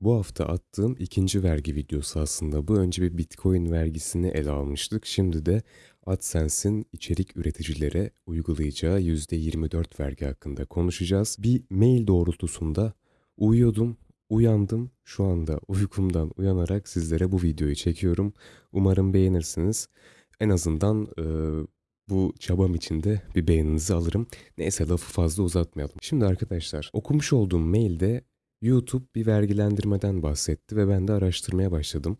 Bu hafta attığım ikinci vergi videosu aslında bu. Önce bir Bitcoin vergisini ele almıştık. Şimdi de AdSense'in içerik üreticilere uygulayacağı %24 vergi hakkında konuşacağız. Bir mail doğrultusunda uyuyordum, uyandım. Şu anda uykumdan uyanarak sizlere bu videoyu çekiyorum. Umarım beğenirsiniz. En azından e, bu çabam içinde bir beğeninizi alırım. Neyse lafı fazla uzatmayalım. Şimdi arkadaşlar okumuş olduğum mailde YouTube bir vergilendirmeden bahsetti ve ben de araştırmaya başladım.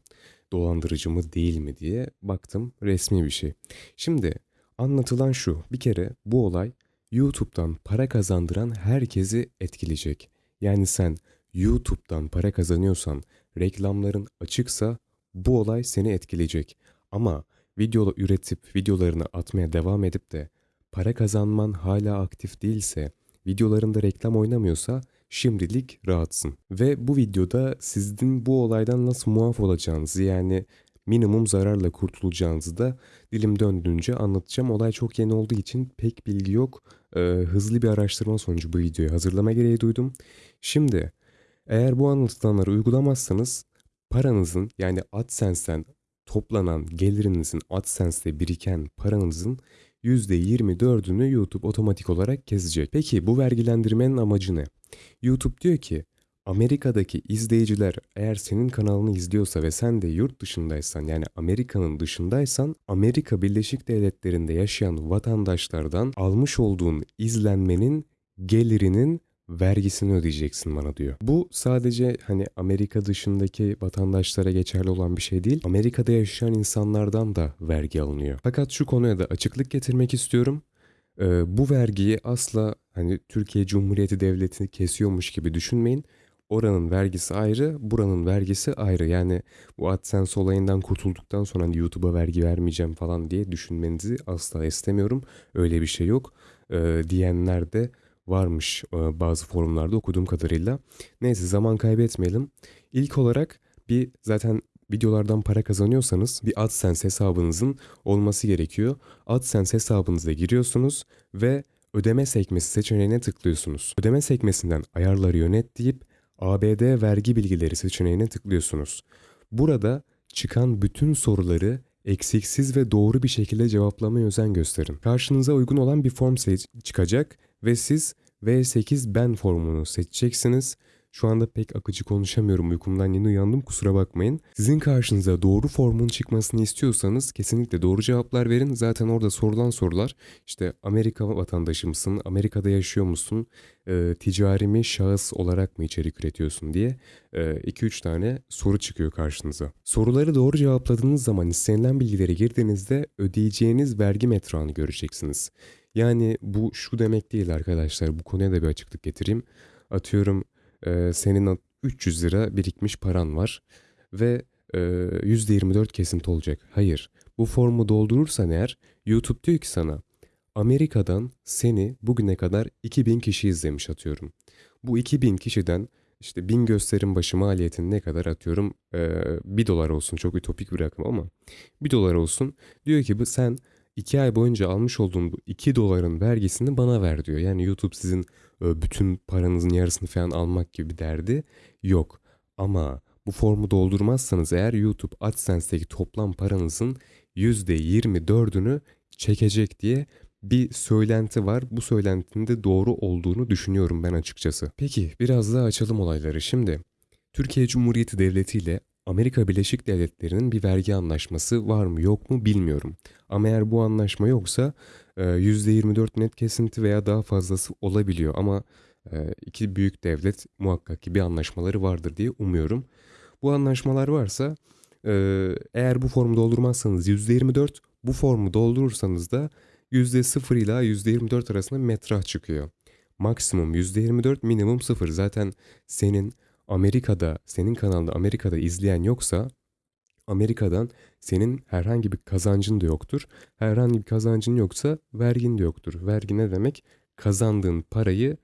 Dolandırıcı mı değil mi diye baktım resmi bir şey. Şimdi anlatılan şu bir kere bu olay YouTube'dan para kazandıran herkesi etkileyecek. Yani sen YouTube'dan para kazanıyorsan reklamların açıksa bu olay seni etkileyecek. Ama video üretip videolarını atmaya devam edip de para kazanman hala aktif değilse, videolarında reklam oynamıyorsa şimdilik rahatsın. Ve bu videoda sizin bu olaydan nasıl muaf olacağınızı yani minimum zararla kurtulacağınızı da dilim döndüğünce anlatacağım. Olay çok yeni olduğu için pek bilgi yok. Ee, hızlı bir araştırma sonucu bu videoyu hazırlama gereği duydum. Şimdi eğer bu anlatılanları uygulamazsanız paranızın yani AdSense'den toplanan gelirinizin AdSense'de biriken paranızın %24'ünü YouTube otomatik olarak kesecek. Peki bu vergilendirmenin amacı ne? YouTube diyor ki Amerika'daki izleyiciler eğer senin kanalını izliyorsa ve sen de yurt dışındaysan yani Amerika'nın dışındaysan Amerika Birleşik Devletleri'nde yaşayan vatandaşlardan almış olduğun izlenmenin gelirinin vergisini ödeyeceksin bana diyor. Bu sadece hani Amerika dışındaki vatandaşlara geçerli olan bir şey değil. Amerika'da yaşayan insanlardan da vergi alınıyor. Fakat şu konuya da açıklık getirmek istiyorum. Ee, bu vergiyi asla hani Türkiye Cumhuriyeti Devleti kesiyormuş gibi düşünmeyin. Oranın vergisi ayrı, buranın vergisi ayrı. Yani bu AdSense olayından kurtulduktan sonra hani YouTube'a vergi vermeyeceğim falan diye düşünmenizi asla istemiyorum. Öyle bir şey yok. Ee, diyenler de varmış e, bazı forumlarda okuduğum kadarıyla. Neyse zaman kaybetmeyelim. İlk olarak bir zaten videolardan para kazanıyorsanız bir AdSense hesabınızın olması gerekiyor. AdSense hesabınıza giriyorsunuz ve ödeme sekmesi seçeneğine tıklıyorsunuz. Ödeme sekmesinden ayarları yönet deyip ABD vergi bilgileri seçeneğine tıklıyorsunuz. Burada çıkan bütün soruları eksiksiz ve doğru bir şekilde cevaplamaya özen gösterin. Karşınıza uygun olan bir form çıkacak ve siz V8 ben formunu seçeceksiniz. Şu anda pek akıcı konuşamıyorum uykumdan yeni uyandım kusura bakmayın. Sizin karşınıza doğru formun çıkmasını istiyorsanız kesinlikle doğru cevaplar verin. Zaten orada sorulan sorular işte Amerika vatandaşı mısın, Amerika'da yaşıyor musun, e, ticari mi, şahıs olarak mı içerik üretiyorsun diye 2-3 e, tane soru çıkıyor karşınıza. Soruları doğru cevapladığınız zaman istenilen bilgileri girdiğinizde ödeyeceğiniz vergi metrağını göreceksiniz. Yani bu şu demek değil arkadaşlar. Bu konuya da bir açıklık getireyim. Atıyorum e, senin 300 lira birikmiş paran var ve e, %24 kesinti olacak. Hayır. Bu formu doldurursan eğer YouTube diyor ki sana Amerika'dan seni bugüne kadar 2000 kişi izlemiş atıyorum. Bu 2000 kişiden işte 1000 gösterim başı maliyetini ne kadar atıyorum? Ee, 1 dolar olsun çok ütopik bir rakam ama 1 dolar olsun. Diyor ki bu sen 2 ay boyunca almış olduğun bu 2 doların vergisini bana ver diyor. Yani YouTube sizin e, bütün paranızın yarısını falan almak gibi bir derdi yok. Ama bu formu doldurmazsanız eğer YouTube AdSense'deki toplam paranızın %24'ünü çekecek diye bir söylenti var. Bu söylentinin de doğru olduğunu düşünüyorum ben açıkçası. Peki biraz daha açalım olayları. Şimdi Türkiye Cumhuriyeti Devleti ile Amerika Birleşik Devletleri'nin bir vergi anlaşması var mı yok mu bilmiyorum. Ama eğer bu anlaşma yoksa %24 e, net kesinti veya daha fazlası olabiliyor. Ama e, iki büyük devlet muhakkak ki bir anlaşmaları vardır diye umuyorum. Bu anlaşmalar varsa e, eğer bu formu doldurmazsanız %24, bu formu doldurursanız da %0 ila %24 arasında metrah çıkıyor. Maksimum %24, minimum 0. Zaten senin Amerika'da, senin kanalda Amerika'da izleyen yoksa Amerika'dan senin herhangi bir kazancın da yoktur. Herhangi bir kazancın yoksa vergin de yoktur. Vergi ne demek? Kazandığın parayı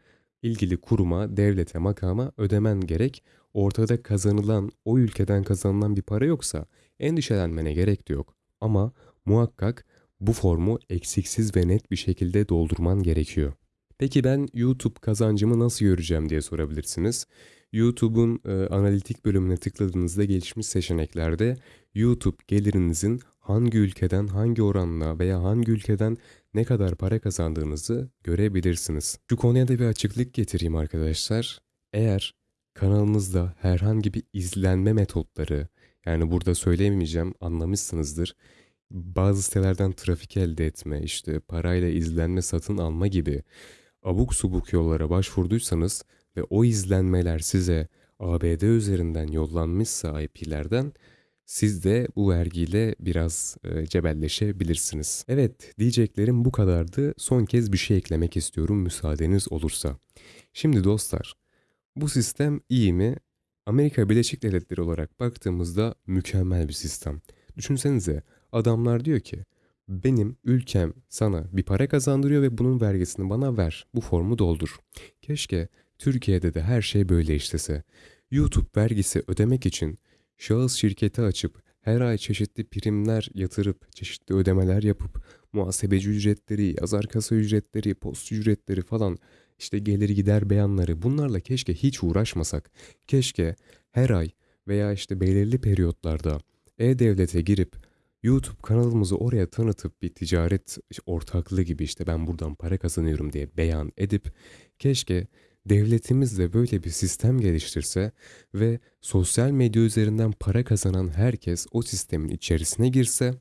ilgili kuruma, devlete, makama ödemen gerek. Ortada kazanılan, o ülkeden kazanılan bir para yoksa endişelenmene gerek de yok. Ama muhakkak bu formu eksiksiz ve net bir şekilde doldurman gerekiyor. Peki ben YouTube kazancımı nasıl göreceğim diye sorabilirsiniz. YouTube'un e, analitik bölümüne tıkladığınızda gelişmiş seçeneklerde YouTube gelirinizin hangi ülkeden hangi oranla veya hangi ülkeden ne kadar para kazandığınızı görebilirsiniz. Şu konuya da bir açıklık getireyim arkadaşlar. Eğer kanalınızda herhangi bir izlenme metotları yani burada söyleyemeyeceğim anlamışsınızdır. Bazı sitelerden trafik elde etme, işte parayla izlenme satın alma gibi abuk subuk yollara başvurduysanız ve o izlenmeler size ABD üzerinden yollanmışsa IP'lerden siz de bu vergiyle biraz e, cebelleşebilirsiniz. Evet diyeceklerim bu kadardı. Son kez bir şey eklemek istiyorum müsaadeniz olursa. Şimdi dostlar bu sistem iyi mi? Amerika Birleşik Devletleri olarak baktığımızda mükemmel bir sistem. Düşünsenize adamlar diyor ki benim ülkem sana bir para kazandırıyor ve bunun vergisini bana ver. Bu formu doldur. Keşke Türkiye'de de her şey böyle işlese. YouTube vergisi ödemek için şahıs şirketi açıp her ay çeşitli primler yatırıp çeşitli ödemeler yapıp muhasebeci ücretleri, yazar kasa ücretleri, post ücretleri falan işte gelir gider beyanları bunlarla keşke hiç uğraşmasak. Keşke her ay veya işte belirli periyotlarda e-devlete girip YouTube kanalımızı oraya tanıtıp bir ticaret ortaklığı gibi işte ben buradan para kazanıyorum diye beyan edip keşke devletimiz de böyle bir sistem geliştirse ve sosyal medya üzerinden para kazanan herkes o sistemin içerisine girse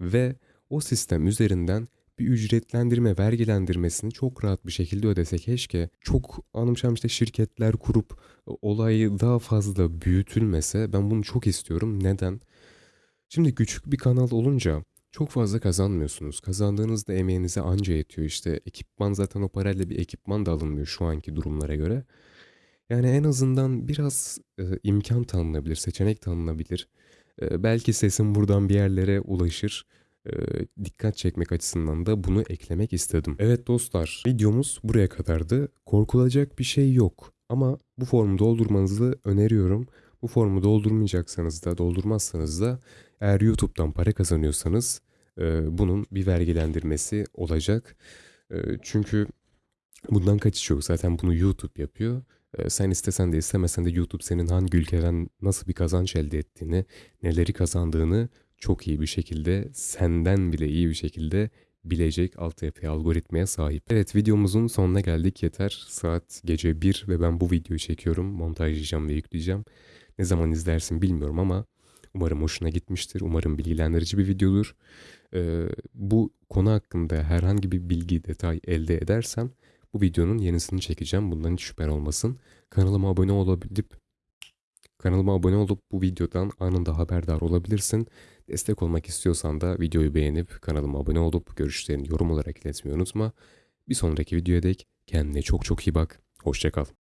ve o sistem üzerinden bir ücretlendirme, vergilendirmesini çok rahat bir şekilde ödese keşke. Çok anımsam işte şirketler kurup olayı daha fazla büyütülmese ben bunu çok istiyorum. Neden? Şimdi küçük bir kanal olunca çok fazla kazanmıyorsunuz. Kazandığınızda emeğinize anca yetiyor işte. Ekipman zaten o parayla bir ekipman da alınmıyor şu anki durumlara göre. Yani en azından biraz e, imkan tanınabilir, seçenek tanınabilir. E, belki sesim buradan bir yerlere ulaşır. E, dikkat çekmek açısından da bunu eklemek istedim. Evet dostlar, videomuz buraya kadardı. Korkulacak bir şey yok. Ama bu formu doldurmanızı öneriyorum. Bu formu doldurmayacaksanız da doldurmazsanız da eğer YouTube'dan para kazanıyorsanız e, bunun bir vergilendirmesi olacak. E, çünkü bundan kaçış yok. Zaten bunu YouTube yapıyor. E, sen istesen de istemesen de YouTube senin hangi ülkeden nasıl bir kazanç elde ettiğini, neleri kazandığını çok iyi bir şekilde, senden bile iyi bir şekilde bilecek altyapıya, algoritmaya sahip. Evet videomuzun sonuna geldik yeter. Saat gece 1 ve ben bu videoyu çekiyorum. Montajlayacağım ve yükleyeceğim. Ne zaman izlersin bilmiyorum ama umarım hoşuna gitmiştir. Umarım bilgilendirici bir videodur. Ee, bu konu hakkında herhangi bir bilgi, detay elde edersem bu videonun yenisini çekeceğim. Bundan hiç şüphen olmasın. Kanalıma abone olabilip kanalıma abone olup bu videodan anında haberdar olabilirsin. Destek olmak istiyorsan da videoyu beğenip kanalıma abone olup görüşlerini yorum olarak iletmeyi unutma. Bir sonraki videoya dek kendine çok çok iyi bak. Hoşçakal.